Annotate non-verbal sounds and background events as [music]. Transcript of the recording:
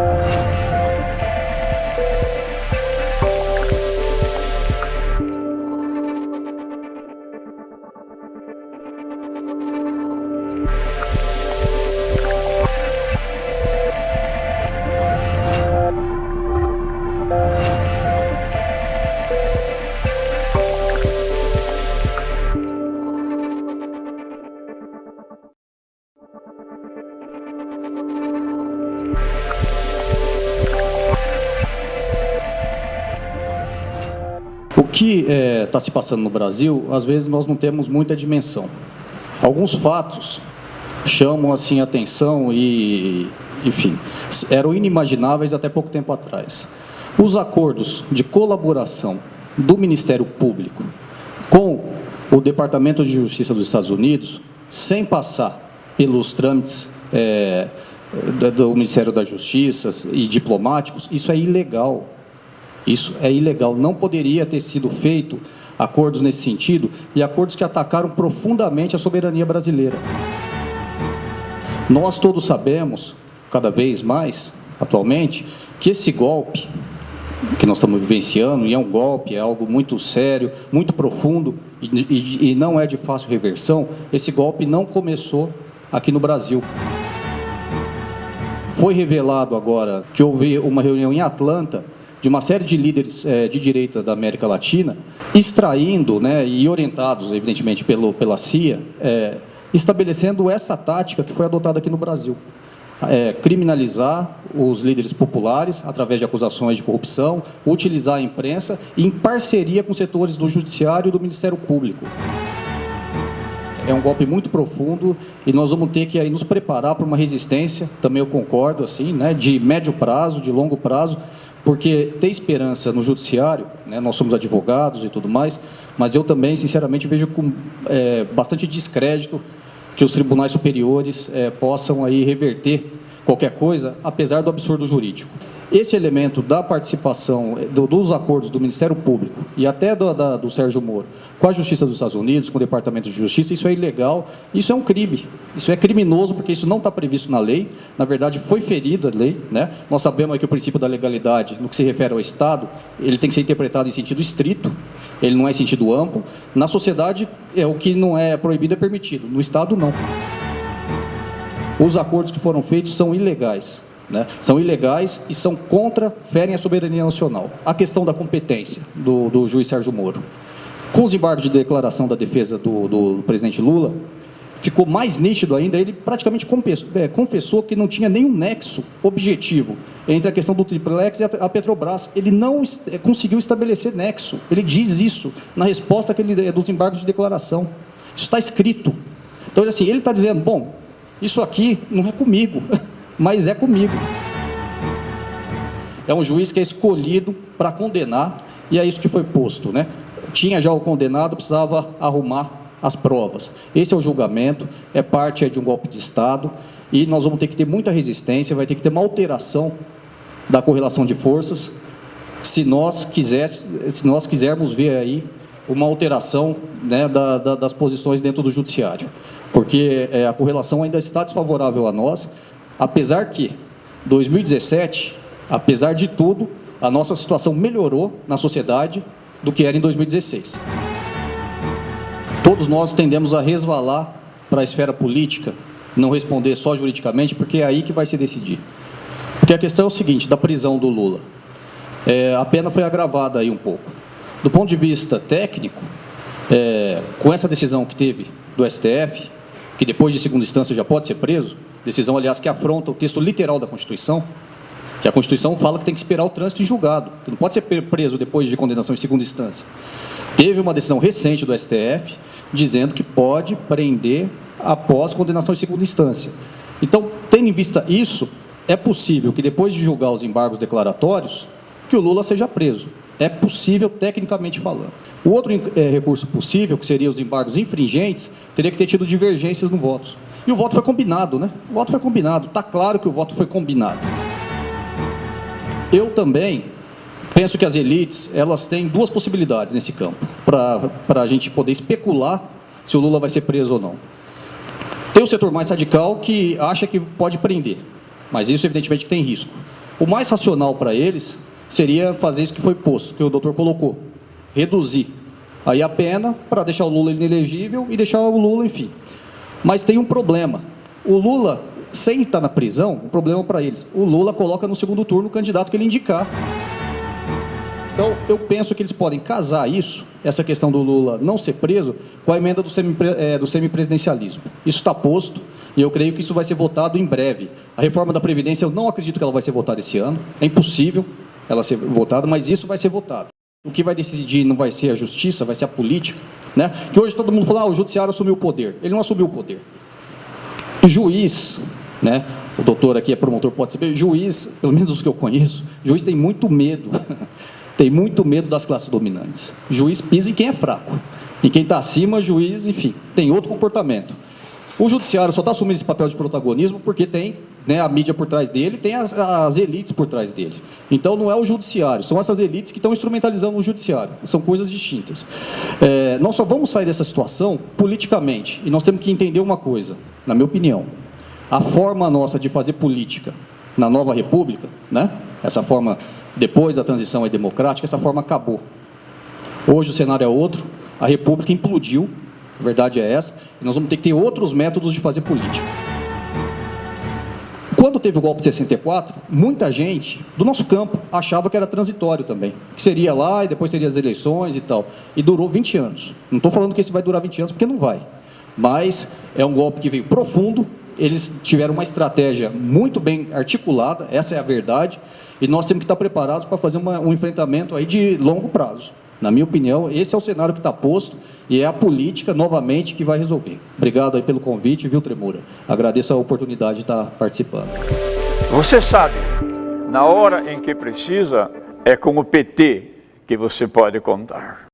O que está é, tá se passando no Brasil, às vezes nós não temos muita dimensão. Alguns fatos chamam assim atenção e, enfim, eram inimagináveis até pouco tempo atrás. Os acordos de colaboração do Ministério Público com o Departamento de Justiça dos Estados Unidos, sem passar pelos trâmites é, do Ministério da Justiça e diplomáticos, isso é ilegal. Isso é ilegal. Não poderia ter sido feito acordos nesse sentido e acordos que atacaram profundamente a soberania brasileira. Nós todos sabemos, cada vez mais, atualmente, que esse golpe que nós estamos vivenciando, e é um golpe, é algo muito sério, muito profundo, e, e, e não é de fácil reversão, esse golpe não começou aqui no Brasil. Foi revelado agora que houve uma reunião em Atlanta de uma série de líderes é, de direita da América Latina, extraindo né, e orientados, evidentemente, pelo, pela CIA, é, estabelecendo essa tática que foi adotada aqui no Brasil. É, criminalizar os líderes populares através de acusações de corrupção, utilizar a imprensa em parceria com setores do Judiciário e do Ministério Público. É um golpe muito profundo e nós vamos ter que aí nos preparar para uma resistência, também eu concordo, assim, né, de médio prazo, de longo prazo, porque ter esperança no judiciário, né, nós somos advogados e tudo mais, mas eu também, sinceramente, vejo com é, bastante descrédito que os tribunais superiores é, possam aí reverter qualquer coisa, apesar do absurdo jurídico esse elemento da participação eh, do, dos acordos do Ministério Público e até do, da, do Sérgio Moro com a Justiça dos Estados Unidos, com o Departamento de Justiça, isso é ilegal, isso é um crime, isso é criminoso porque isso não está previsto na lei, na verdade foi ferido a lei, né? nós sabemos que o princípio da legalidade, no que se refere ao Estado, ele tem que ser interpretado em sentido estrito, ele não é em sentido amplo, na sociedade é o que não é proibido é permitido, no Estado não. Os acordos que foram feitos são ilegais, né? São ilegais e são contra, ferem a soberania nacional. A questão da competência do, do juiz Sérgio Moro. Com os embargos de declaração da defesa do, do presidente Lula, ficou mais nítido ainda, ele praticamente é, confessou que não tinha nenhum nexo objetivo entre a questão do triplex e a Petrobras. Ele não é, conseguiu estabelecer nexo. Ele diz isso na resposta que ele, dos embargos de declaração. Isso está escrito. Então, assim, ele está dizendo, bom, isso aqui não é comigo. [laughs] mas é comigo. É um juiz que é escolhido para condenar, e é isso que foi posto. Né? Tinha já o condenado, precisava arrumar as provas. Esse é o julgamento, é parte de um golpe de Estado, e nós vamos ter que ter muita resistência, vai ter que ter uma alteração da correlação de forças, se nós, quisesse, se nós quisermos ver aí uma alteração né, da, da, das posições dentro do judiciário. Porque é, a correlação ainda está desfavorável a nós, Apesar que, 2017, apesar de tudo, a nossa situação melhorou na sociedade do que era em 2016. Todos nós tendemos a resvalar para a esfera política, não responder só juridicamente, porque é aí que vai se decidir. Porque a questão é o seguinte, da prisão do Lula. É, a pena foi agravada aí um pouco. Do ponto de vista técnico, é, com essa decisão que teve do STF, que depois de segunda instância já pode ser preso, Decisão, aliás, que afronta o texto literal da Constituição, que a Constituição fala que tem que esperar o trânsito em julgado, que não pode ser preso depois de condenação em segunda instância. Teve uma decisão recente do STF dizendo que pode prender após condenação em segunda instância. Então, tendo em vista isso, é possível que depois de julgar os embargos declaratórios, que o Lula seja preso. É possível, tecnicamente falando. O outro é, recurso possível, que seria os embargos infringentes, teria que ter tido divergências no voto. E o voto foi combinado, né? O voto foi combinado. Está claro que o voto foi combinado. Eu também penso que as elites elas têm duas possibilidades nesse campo para a gente poder especular se o Lula vai ser preso ou não. Tem o setor mais radical que acha que pode prender, mas isso evidentemente tem risco. O mais racional para eles seria fazer isso que foi posto, que o doutor colocou, reduzir aí a pena para deixar o Lula inelegível e deixar o Lula, enfim. Mas tem um problema. O Lula, sem estar na prisão, o problema para eles, o Lula coloca no segundo turno o candidato que ele indicar. Então, eu penso que eles podem casar isso, essa questão do Lula não ser preso, com a emenda do, semi, é, do semipresidencialismo. Isso está posto e eu creio que isso vai ser votado em breve. A reforma da Previdência, eu não acredito que ela vai ser votada esse ano. É impossível ela ser votada, mas isso vai ser votado. O que vai decidir não vai ser a justiça, vai ser a política. Né? Que hoje todo mundo fala, ah, o judiciário assumiu o poder. Ele não assumiu o poder. Juiz, né? o doutor aqui é promotor, pode saber, juiz, pelo menos os que eu conheço, juiz tem muito medo [laughs] tem muito medo das classes dominantes. Juiz pisa em quem é fraco. E quem está acima, juiz, enfim, tem outro comportamento. O judiciário só está assumindo esse papel de protagonismo porque tem né, a mídia por trás dele, tem as, as, elites por trás dele. Então não é o judiciário, são essas elites que estão instrumentalizando o judiciário. São coisas distintas. É, nós só vamos sair dessa situação politicamente. E nós temos que entender uma coisa, na minha opinião. A forma nossa de fazer política na nova república, né, essa forma depois da transição democrática, essa forma acabou. Hoje o cenário é outro, a República implodiu, a verdade é essa, e nós vamos ter que ter outros métodos de fazer política. Quando teve o golpe de 64, muita gente do nosso campo achava que era transitório também, que seria lá e depois teria as eleições e tal. E durou 20 anos. Não estou falando que esse vai durar 20 anos, porque não vai. Mas é um golpe que veio profundo, eles tiveram uma estratégia muito bem articulada, essa é a verdade, e nós temos que estar preparados para fazer uma, um enfrentamento aí de longo prazo. Na minha opinião, esse é o cenário que está posto e é a política, novamente, que vai resolver. Obrigado aí pelo convite, viu, Tremura? Agradeço a oportunidade de estar participando. Você sabe, na hora em que precisa, é com o PT que você pode contar.